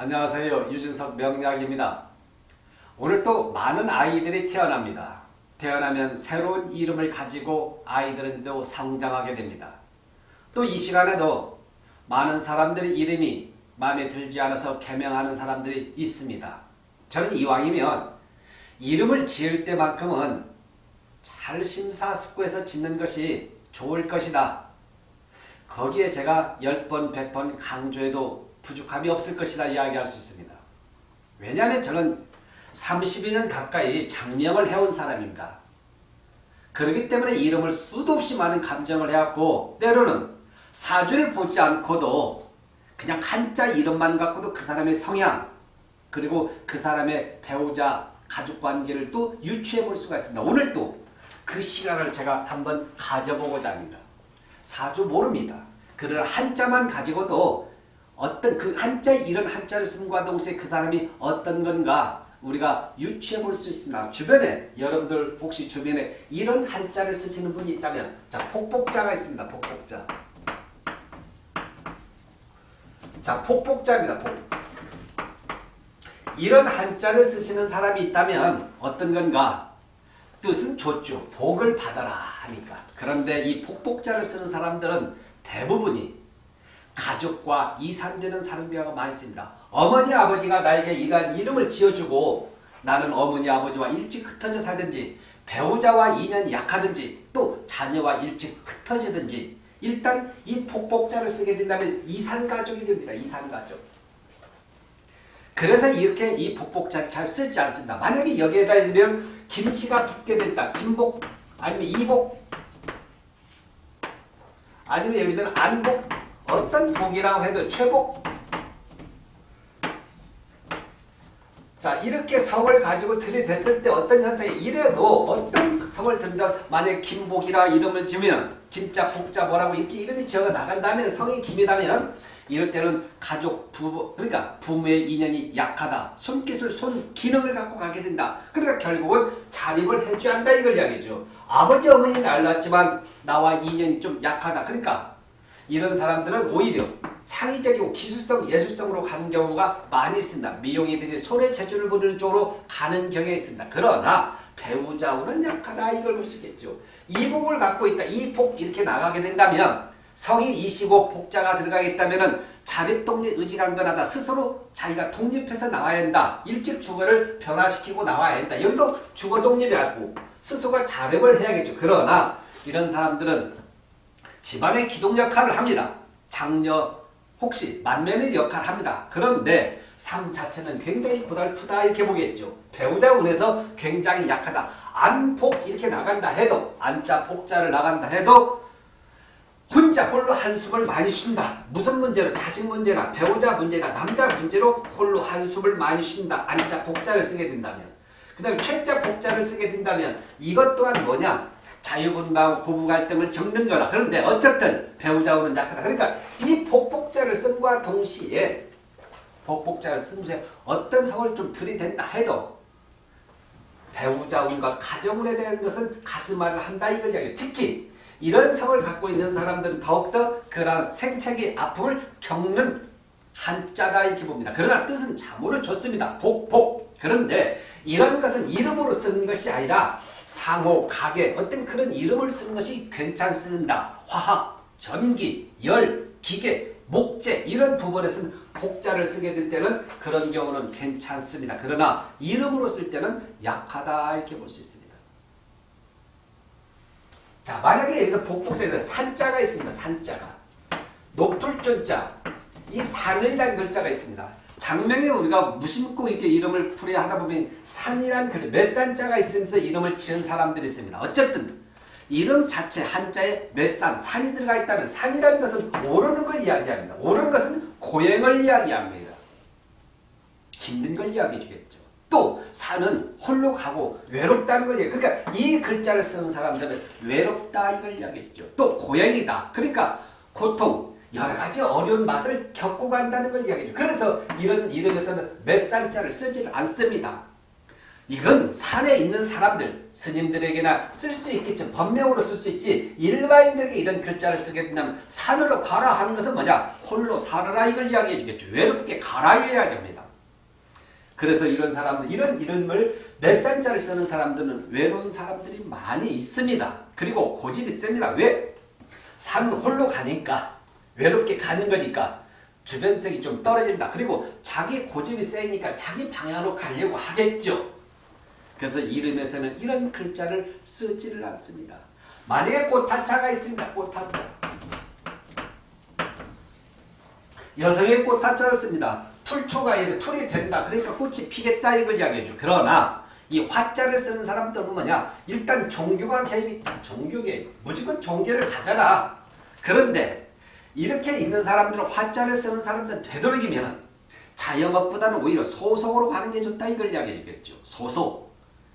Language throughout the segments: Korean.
안녕하세요. 유진석 명약입니다. 오늘 또 많은 아이들이 태어납니다. 태어나면 새로운 이름을 가지고 아이들은 또 성장하게 됩니다. 또 이 시간에도 많은 사람들의 이름이 마음에 들지 않아서 개명하는 사람들이 있습니다. 저는 이왕이면 이름을 지을 때만큼은 잘 심사숙고해서 짓는 것이 좋을 것이다. 거기에 제가 10번, 100번 강조해도 부족함이 없을 것이다 이야기할 수 있습니다. 왜냐하면 저는 32년 가까이 장명을 해온 사람입니다. 그렇기 때문에 이름을 수도 없이 많은 감정을 해왔고 때로는 사주를 보지 않고도 그냥 한자 이름만 갖고도 그 사람의 성향 그리고 그 사람의 배우자 가족관계를 또 유추해 볼 수가 있습니다. 오늘 또 그 시간을 제가 한번 가져보고자 합니다. 사주 모릅니다. 그러나 한자만 가지고도 어떤 그 한자 이런 한자를 쓴과 동시에 그 사람이 어떤 건가 우리가 유추해 볼 수 있습니다. 주변에 여러분들 혹시 주변에 이런 한자를 쓰시는 분이 있다면 자 폭복자가 있습니다. 폭복자. 자 폭복자입니다. 폭. 이런 한자를 쓰시는 사람이 있다면 어떤 건가? 뜻은 좋죠. 복을 받아라 하니까. 그런데 이 폭복자를 쓰는 사람들은 대부분이 가족과 이 산되는 사람들이 많이 있습니다. 어머니 아버지가 나에게 이러한 이름을 지어주고 나는 어머니 아버지와 일찍 흩어져 살든지 배우자와 인연이 약하든지 또 자녀와 일찍 흩어지든지 일단 이 폭복자를 쓰게 된다면 이산가족이 됩니다. 이산가족. 그래서 이렇게 이 복복자 잘 쓰지 않습니다. 만약에 여기에다 있으면 김씨가 붙게 된다. 김복 아니면 이복 아니면 예를 들면 안복 어떤 복이라고 해도 최복 자 이렇게 성을 가지고 들이댔을 때 어떤 현상이 이래도 어떤 성을 든다. 만약 김복이라 이름을 지으면 김자 복자 뭐라고 이렇게 이름이 지어 나간다면 성이 김이다면 이럴 때는 가족 부부 그러니까 부모의 인연이 약하다. 손기술 손 기능을 갖고 가게 된다. 그러니까 결국은 자립을 해줘야 한다 이걸 이야기죠. 아버지 어머니는 알랐지만 나와 인연이 좀 약하다. 그러니까 이런 사람들은 오히려 창의적이고 기술성, 예술성으로 가는 경우가 많이 있습니다. 미용이든지 손의 재주를 부리는 쪽으로 가는 경향이 있습니다. 그러나 배우자우는 약하다 이걸 볼 수 있겠죠. 이 복을 갖고 있다. 이복 이렇게 나가게 된다면 성이 이시고 복자가 들어가겠다면 자립독립 의지강건하다. 스스로 자기가 독립해서 나와야 한다. 일찍 주거를 변화시키고 나와야 한다. 여기도 주거 독립이 고 스스로가 자립을 해야겠죠. 그러나 이런 사람들은 집안의 기동 역할을 합니다. 장녀 혹시 만면의 역할을 합니다. 그런데 삶 자체는 굉장히 고달프다 이렇게 보겠죠. 배우자 운에서 굉장히 약하다. 안폭 이렇게 나간다 해도 안자 폭자를 나간다 해도 혼자 홀로 한숨을 많이 쉰다. 무슨 문제로 자식 문제나 배우자 문제나 남자 문제로 홀로 한숨을 많이 쉰다. 안자 복자를 쓰게 된다면 그 다음에 최자 복자를 쓰게 된다면 이것 또한 뭐냐 자유분방 고부 갈등을 겪는 거다. 그런데 어쨌든 배우자우는 약하다. 그러니까 이 복복자를 쓴과 동시에 복복자를 쓰면서 어떤 성을 좀 들이댄다 해도 배우자운과 가정운에 대한 것은 가슴앓을 한다 이걸 이야기해요. 특히 이런 성을 갖고 있는 사람들은 더욱더 그런 생체기 아픔을 겪는 한자다 이렇게 봅니다. 그러나 뜻은 참으로 좋습니다. 복, 복. 그런데 이런 것은 이름으로 쓰는 것이 아니라 상호, 가게 어떤 그런 이름을 쓰는 것이 괜찮습니다. 화학, 전기, 열, 기계, 목재 이런 부분에서는 복자를 쓰게 될 때는 그런 경우는 괜찮습니다. 그러나 이름으로 쓸 때는 약하다 이렇게 볼 수 있습니다. 자 만약에 여기서 복복자에서 산자가 있습니다. 산자가 높을 존자 이 산을이라는 글자가 있습니다. 장명에 우리가 무심코 이렇게 이름을 풀이하다 보면 산이란 글, 몇 산자가 있으면서 이름을 지은 사람들이 있습니다. 어쨌든 이름 자체 한자에 몇 산, 산이 들어가 있다면 산이라는 것은 오르는 걸 이야기합니다. 오르는 것은 고행을 이야기합니다. 힘든 걸 이야기해 주겠죠. 또 산은 홀로 가고 외롭다는 걸 이야기 그러니까 이 글자를 쓰는 사람들은 외롭다 이걸 이야기했죠. 또 고행이다. 그러니까 고통, 여러 가지 어려운 맛을 겪고 간다는 걸 이야기해요. 그래서 이런 이름에서는 몇 살자를 쓰지를 않습니다. 이건 산에 있는 사람들, 스님들에게나 쓸 수 있겠죠. 법명으로 쓸 수 있지. 일반인들에게 이런 글자를 쓰게 된다면 산으로 가라 하는 것은 뭐냐? 홀로 살아라 이걸 이야기해 주겠죠. 외롭게 가라 이야기합니다. 그래서 이런 사람들, 이런 이름을 몇 산자를 쓰는 사람들은 외로운 사람들이 많이 있습니다. 그리고 고집이 셉니다. 왜? 산 홀로 가니까 외롭게 가는 거니까 주변성이 좀 떨어진다. 그리고 자기 고집이 세니까 자기 방향으로 가려고 하겠죠. 그래서 이름에서는 이런 글자를 쓰지를 않습니다. 만약에 꽃한자가 있습니다. 꽃한자. 여성의 꽃한자를 씁니다. 풀초가 풀이 된다. 그러니까 꽃이 피겠다 이걸 이야기해줘. 그러나 이 화자를 쓰는 사람들은 뭐냐? 일단 종교가 개입이. 종교 개입. 무조건 종교를 가져라. 그런데 이렇게 있는 사람들은 화자를 쓰는 사람들은 되도록이면 자영업보다는 오히려 소속으로 가는 게 좋다 이걸 이야기해 주겠죠. 소속.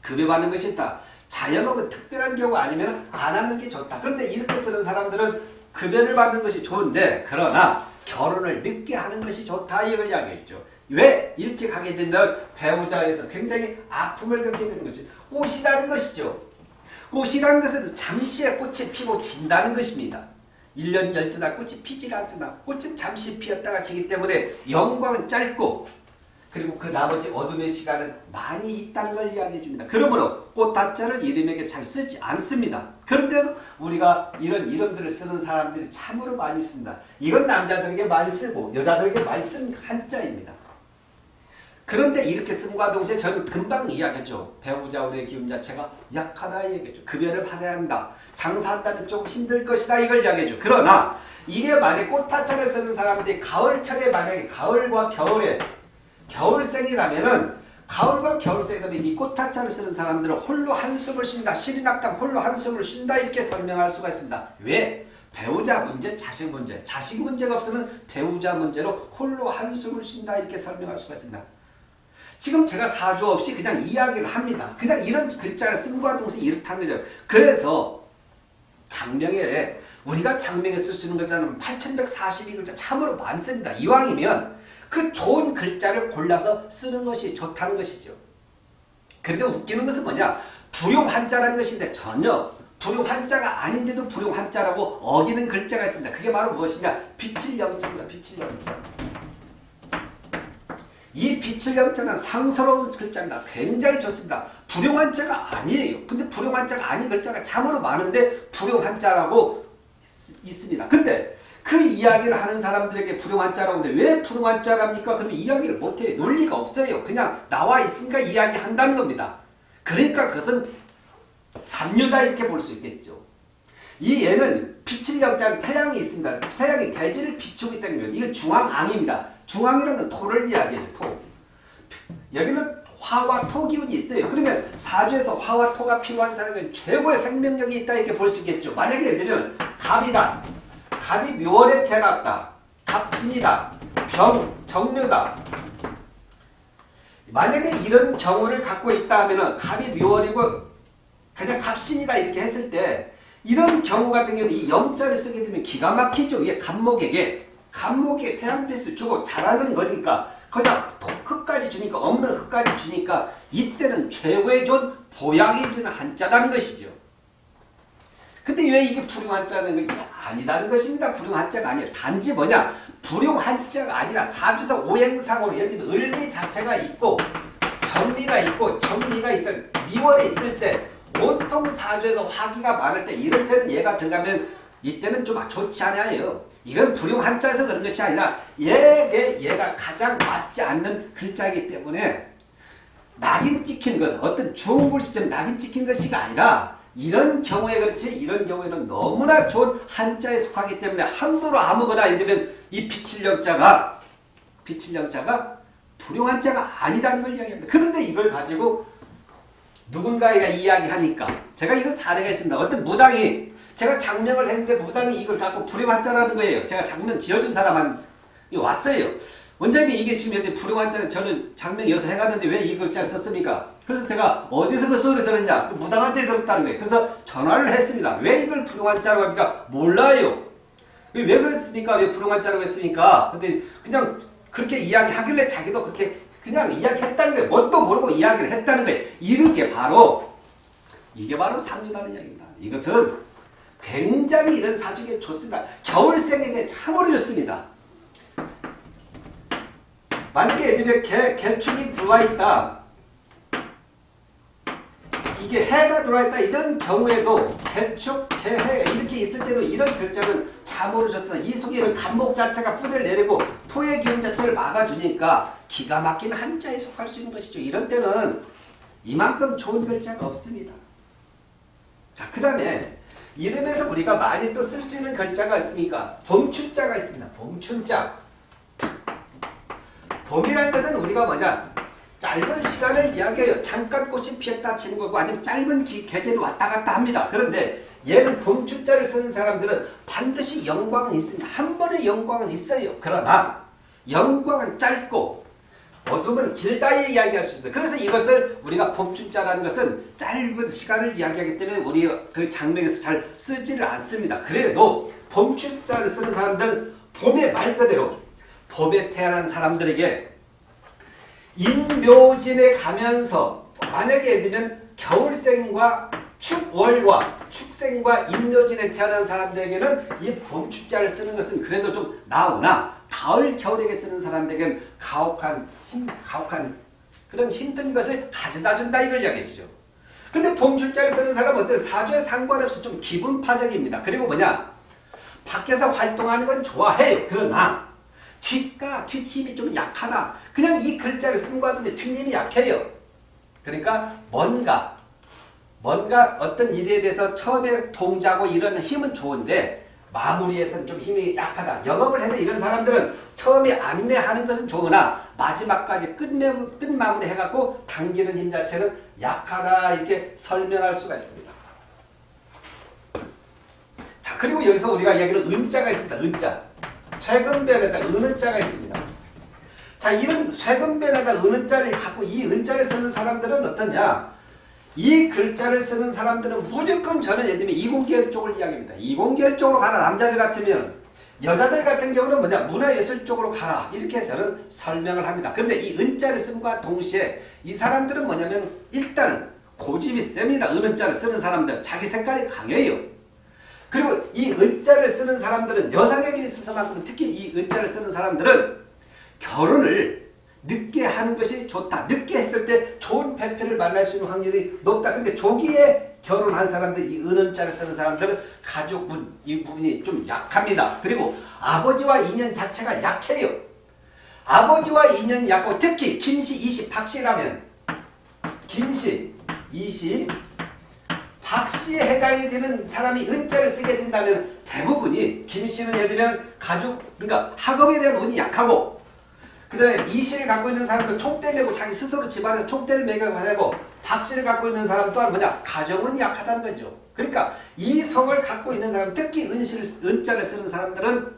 급여받는 것이 있다. 자영업은 특별한 경우 아니면 안 하는 게 좋다. 그런데 이렇게 쓰는 사람들은 급여를 받는 것이 좋은데 그러나 결혼을 늦게 하는 것이 좋다 이걸 이야기했죠. 왜? 일찍 하게 되면 배우자에서 굉장히 아픔을 겪게 되는 것이 꽃이라는 것이죠. 꽃이라는 것은 잠시의 꽃이 피고 진다는 것입니다. 1년 12달 꽃이 피질 않으나 꽃은 잠시 피었다가 지기 때문에 영광은 짧고 그리고 그 나머지 어둠의 시간은 많이 있다는 걸 이야기해 줍니다. 그러므로 꽃다자를 이름에게 잘 쓰지 않습니다. 그런데도 우리가 이런 이름들을 쓰는 사람들이 참으로 많이 있습니다. 이건 남자들에게 많이 쓰고 여자들에게 많이 쓰는 한자입니다. 그런데 이렇게 씀과 동시에 저는 금방 이야기했죠. 배우자 운의 기운 자체가 약하다 얘기했죠. 급여를 받아야 한다. 장사한다면 좀 힘들 것이다 이걸 이야기했죠. 그러나 이게 만약 꽃타차를 쓰는 사람들이 가을철에 만약에 가을과 겨울에 겨울생이라면은 가을과 겨울생이라면 이 꽃타차를 쓰는 사람들은 홀로 한숨을 쉰다. 시린악담 홀로 한숨을 쉰다 이렇게 설명할 수가 있습니다. 왜? 배우자 문제, 자식 문제. 자식 문제가 없으면 배우자 문제로 홀로 한숨을 쉰다 이렇게 설명할 수가 있습니다. 지금 제가 사주 없이 그냥 이야기를 합니다. 그냥 이런 글자를 쓴과 동시에 이렇다는 거죠. 그래서 장명에 우리가 장명에 쓸 수 있는 글자는 8142글자 참으로 많습니다. 이왕이면 그 좋은 글자를 골라서 쓰는 것이 좋다는 것이죠. 그런데 웃기는 것은 뭐냐? 불용 한자라는 것인데 전혀 불용 한자가 아닌데도 불용 한자라고 어기는 글자가 있습니다. 그게 바로 무엇이냐? 빛을 영자입니다. 빛을 영자. 이 빛을 영자는 상스러운 글자입니다. 굉장히 좋습니다. 불용한 자가 아니에요. 근데 불용한 자가 아닌 글자가 참으로 많은데 불용한 자라고 있습니다. 근데 그 이야기를 하는 사람들에게 불용한 자라고 하는데 왜 불용한 자랍니까? 그러면 이야기를 못해요. 논리가 없어요. 그냥 나와 있으니까 이야기한다는 겁니다. 그러니까 그것은 삼류다 이렇게 볼 수 있겠죠. 이 얘는 빛을 영자는 태양이 있습니다. 태양이 대지를 있다는 거예요. 이건 중앙앙입니다. 중앙이라는 건 토를 이야기해요. 토. 여기는 화와 토 기운이 있어요. 그러면 사주에서 화와 토가 필요한 사람은 최고의 생명력이 있다 이렇게 볼 수 있겠죠. 만약에 예를 들면 갑이다. 갑이 묘월에 태어났다. 갑진이다. 병, 정류다. 만약에 이런 경우를 갖고 있다 하면 갑이 묘월이고 그냥 갑신이다 이렇게 했을 때 이런 경우 같은 경우는 이 영자를 쓰게 되면 기가 막히죠. 이게 갑목에게 갑목에 태양빛을 주고 자라는 거니까 그냥 흙까지 주니까 없는 흙까지 주니까 이때는 최고의 좋은 보양이 되는 한자다는 것이죠. 근데 왜 이게 불용 한자는 게 아니다는 것입니다. 불용 한자가 아니라 단지 뭐냐 불용 한자가 아니라 사주상 오행상으로 예를 들면 을미 자체가 있고 정미가 있고 정미가 있을 미월에 있을 때 보통 사주에서 화기가 많을 때 이럴 때는 얘가 들어가면 이때는 좀 좋지 않아요. 이건 불용 한자에서 그런 것이 아니라 얘에 얘가 가장 맞지 않는 글자이기 때문에 낙인 찍힌 것 어떤 좋은 글씨점 낙인 찍힌 것이가 아니라 이런 경우에 그렇지 이런 경우에는 너무나 좋은 한자에 속하기 때문에 함부로 아무거나 이들은 이 비칠령자가 비칠령자가 불용 한자가 아니라는 걸 이야기합니다. 그런데 이걸 가지고 누군가가 이야기하니까 제가 이거 사례가 있습니다. 어떤 무당이 제가 장명을 했는데 무당이 이걸 갖고 불용한자라는 거예요. 제가 장명 지어준 사람한 왔어요. 원장님이 이게 지금 현재 불용한자는 저는 장명 이어서 해갔는데 왜 이 글자를 썼습니까? 그래서 제가 어디서 그 소리 들었냐? 그 무당한테 들었다는 거예요. 그래서 전화를 했습니다. 왜 이걸 불용한자라고 합니까? 몰라요. 왜 그랬습니까? 왜 불용한자라고 했습니까? 근데 그냥 그렇게 이야기하길래 자기도 그렇게 그냥 이야기했다는 거예요. 뭣도 모르고 이야기를 했다는 거예요. 이런 게 바로 이게 바로 삼류다는 이야기입니다. 이것은 굉장히 이런 사주에 좋습니다. 겨울생에게 참으로 좋습니다. 만약에 예를 개, 개축이 들어와 있다. 이게 해가 들어와 있다. 이런 경우에도 개축, 개해 이렇게 있을 때도 이런 글자는 참으로 좋습니다. 이 속에는 간목 자체가 뿌리를 내리고 토의 기운 자체를 막아주니까 기가 막힌 한자에 속할 수 있는 것이죠. 이런 때는 이만큼 좋은 글자가 없습니다. 자, 그 다음에 이름에서 우리가 많이 또 쓸 수 있는 글자가 있습니까? 봄춘자가 있습니다. 봄춘자. 봄이라는 것은 우리가 뭐냐? 짧은 시간을 이야기해요. 잠깐 꽃이 피었다 치는 거고 아니면 짧은 기, 계절이 왔다 갔다 합니다. 그런데 얘는 봄춘자를 쓰는 사람들은 반드시 영광은 있습니다. 한 번의 영광은 있어요. 그러나 영광은 짧고 어둠은 길다 이야기할 수 있습니다. 그래서 이것을 우리가 봄춘자라는 것은 짧은 시간을 이야기하기 때문에 우리 그 장명에서 잘 쓰지를 않습니다. 그래도 봄춘자를 쓰는 사람들은 봄의 말 그대로 봄에 태어난 사람들에게 인묘진에 가면서 만약에 예를 들면 겨울생과 축월과 축생과 인묘진에 태어난 사람들에게는 이 봄축자를 쓰는 것은 그래도 좀 나으나 가을 겨울에게 쓰는 사람들에게는 가혹한 힘, 가혹한 그런 힘든 것을 가져다 준다 이걸 이야기해주죠. 근데 봄축자를 쓰는 사람은 어때 사주에 상관없이 좀 기분파적입니다. 그리고 뭐냐 밖에서 활동하는 건 좋아해요. 그러나 뒷가 뒷힘이 좀 약하다. 그냥 이 글자를 쓴것 같은데 뒷힘이 약해요. 그러니까 뭔가 뭔가 어떤 일에 대해서 처음에 동작하고 이런 힘은 좋은데 마무리에서는 좀 힘이 약하다. 영업을 해서 이런 사람들은 처음에 안내하는 것은 좋으나 마지막까지 끝내, 끝마무리 해갖고 당기는 힘 자체는 약하다 이렇게 설명할 수가 있습니다. 자 그리고 여기서 우리가 이야기는 은자가 있습니다. 은자. 쇠금변에다 은은자가 있습니다. 자 이런 쇠금변에다 은은자를 갖고 이 은자를 쓰는 사람들은 어떠냐? 이 글자를 쓰는 사람들은 무조건 저는 예를 들면 이공계열 쪽을 이야기합니다. 이공계열 쪽으로 가라. 남자들 같으면 여자들 같은 경우는 뭐냐 문화예술 쪽으로 가라. 이렇게 저는 설명을 합니다. 그런데 이 은자를 쓴과 동시에 이 사람들은 뭐냐면 일단은 고집이 셉니다. 은자를 쓰는 사람들 자기 색깔이 강해요. 그리고 이 은자를 쓰는 사람들은 여성에게 있어서만큼 특히 이 은자를 쓰는 사람들은 결혼을 늦게 하는 것이 좋다. 늦게 했을 때 좋은 배편을 만날 수 있는 확률이 높다. 그러니까 조기에 결혼한 사람들, 이 은은자를 쓰는 사람들은 가족분, 이 부분이 좀 약합니다. 그리고 아버지와 인연 자체가 약해요. 아버지와 인연이 약하고 특히 김씨, 이씨, 박씨라면 김씨, 이씨, 박씨에 해당이 되는 사람이 은자를 쓰게 된다면 대부분이 김씨는 예를 들면 가족, 그러니까 학업에 대한 운이 약하고 그 다음에 이씨를 갖고 있는 사람도 총대 메고 자기 스스로 집안에서 총대를 매겨 되고 박씨를 갖고 있는 사람 또한 뭐냐? 가정은 약하다는 거죠. 그러니까 이 성을 갖고 있는 사람 특히 은실, 은자를 쓰는 사람들은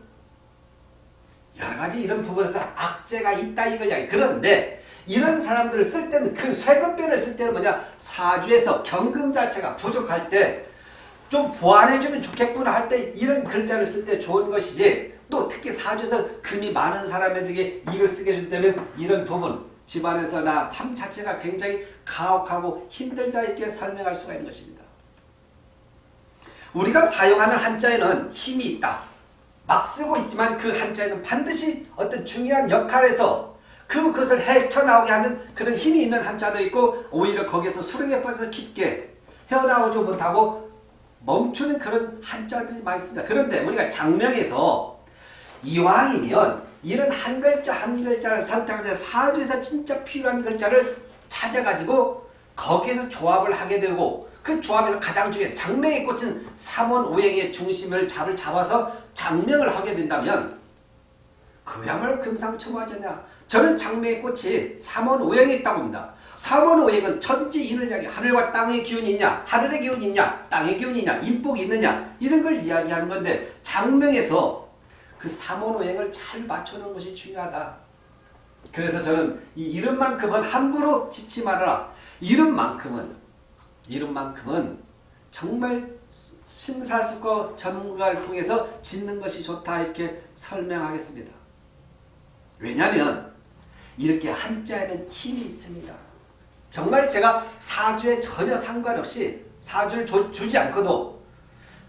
여러 가지 이런 부분에서 악재가 있다 이야기. 그런데 이런 사람들을 쓸 때는 그 쇠금변을 쓸 때는 뭐냐? 사주에서 경금 자체가 부족할 때 좀 보완해주면 좋겠구나 할 때 이런 글자를 쓸 때 좋은 것이지 또 특히 사주에서 금이 많은 사람에게 이걸 쓰게 해준다면 이런 부분 집안에서 나 삶 자체가 굉장히 가혹하고 힘들다 이렇게 설명할 수가 있는 것입니다. 우리가 사용하는 한자에는 힘이 있다. 막 쓰고 있지만 그 한자에는 반드시 어떤 중요한 역할에서 그것을 헤쳐나오게 하는 그런 힘이 있는 한자도 있고 오히려 거기에서 수렁에 빠져서 깊게 헤어나오지 못하고 멈추는 그런 한자들이 많이 있습니다. 그런데 우리가 장명에서 이왕이면 이런 한 글자 한 글자를 선택해서 사주에서 진짜 필요한 글자를 찾아가지고 거기에서 조합을 하게 되고 그 조합에서 가장 중요한 장명의 꽃은 삼원오행의 중심을 잡을 잡아서 장명을 하게 된다면 그야말로 금상첨화잖냐. 저는 장명의 꽃이 삼원오행에 있다고 봅니다. 삼원오행은 천지인을 이야기 하늘과 땅의 기운이 있냐? 하늘의 기운이 있냐? 땅의 기운이 있냐? 인복이 있느냐? 이런 걸 이야기하는 건데 장명에서 그 삼원오행을 잘 맞춰놓은 것이 중요하다. 그래서 저는 이 이름만큼은 함부로 짓지 말아라. 이름만큼은 이름만큼은 정말 심사숙고 전문가를 통해서 짓는 것이 좋다 이렇게 설명하겠습니다. 왜냐하면 이렇게 한자에는 힘이 있습니다. 정말 제가 사주에 전혀 상관없이 사주를 줘- 주지 않고도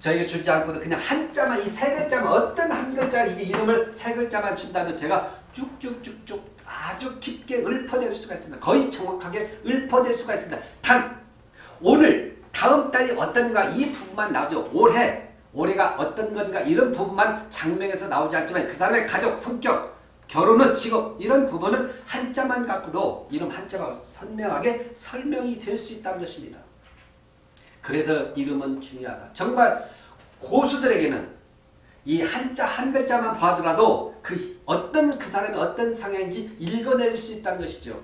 저에게 주지 않고도 그냥 한자만 이 세 글자만 어떤 한 글자 이게 이름을 세 글자만 준다도 제가 쭉쭉쭉쭉 아주 깊게 읊어낼 수가 있습니다. 거의 정확하게 읊어낼 수가 있습니다. 단 오늘 다음 달이 어떤가 이 부분만 나오죠. 올해 올해가 어떤 건가 이런 부분만 장명에서 나오지 않지만 그 사람의 가족 성격 결혼은 직업 이런 부분은 한자만 갖고도 이름 한자가 선명하게 설명이 될 수 있다는 것입니다. 그래서 이름은 중요하다. 정말 고수들에게는 이 한자 한 글자만 봐더라도 그 어떤 그 사람이 어떤 성향인지 읽어낼 수 있다는 것이죠.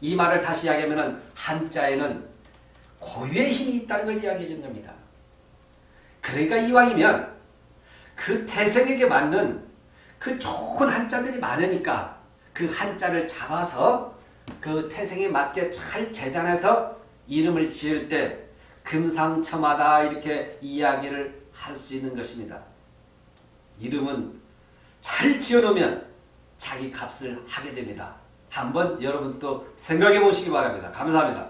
이 말을 다시 이야기하면 한자에는 고유의 힘이 있다는 걸 이야기해 준 겁니다. 그러니까 이왕이면 그 태생에게 맞는 그 좋은 한자들이 많으니까 그 한자를 잡아서 그 태생에 맞게 잘 재단해서 이름을 지을 때 금상첨화다 이렇게 이야기를 할 수 있는 것입니다. 이름은 잘 지어놓으면 자기 값을 하게 됩니다. 한번 여러분도 생각해 보시기 바랍니다. 감사합니다.